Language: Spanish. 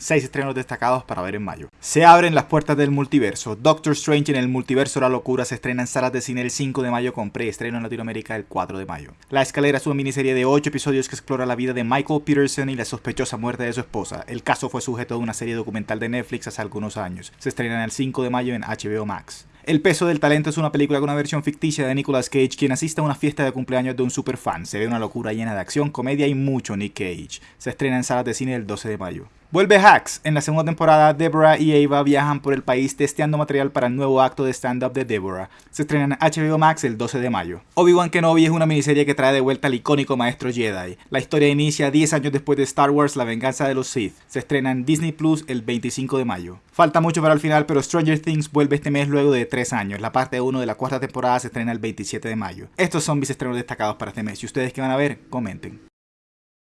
6 estrenos destacados para ver en mayo. Se abren las puertas del multiverso. Doctor Strange en el multiverso la locura se estrena en salas de cine el 5 de mayo con preestreno en Latinoamérica el 4 de mayo. La escalera es una miniserie de 8 episodios que explora la vida de Michael Peterson y la sospechosa muerte de su esposa. El caso fue sujeto de una serie documental de Netflix hace algunos años. Se estrena el 5 de mayo en HBO Max. El peso del talento es una película con una versión ficticia de Nicolas Cage quien asiste a una fiesta de cumpleaños de un superfan. Se ve una locura llena de acción, comedia y mucho Nick Cage. Se estrena en salas de cine el 12 de mayo. Vuelve Hacks. En la segunda temporada, Deborah y Ava viajan por el país testeando material para el nuevo acto de stand-up de Deborah. Se estrena en HBO Max el 12 de mayo. Obi-Wan Kenobi es una miniserie que trae de vuelta al icónico maestro Jedi. La historia inicia 10 años después de Star Wars La venganza de los Sith. Se estrena en Disney Plus el 25 de mayo. Falta mucho para el final, pero Stranger Things vuelve este mes luego de 3 años. La parte 1 de la cuarta temporada se estrena el 27 de mayo. Estos son mis estrenos destacados para este mes. ¿Y ustedes qué van a ver? Comenten.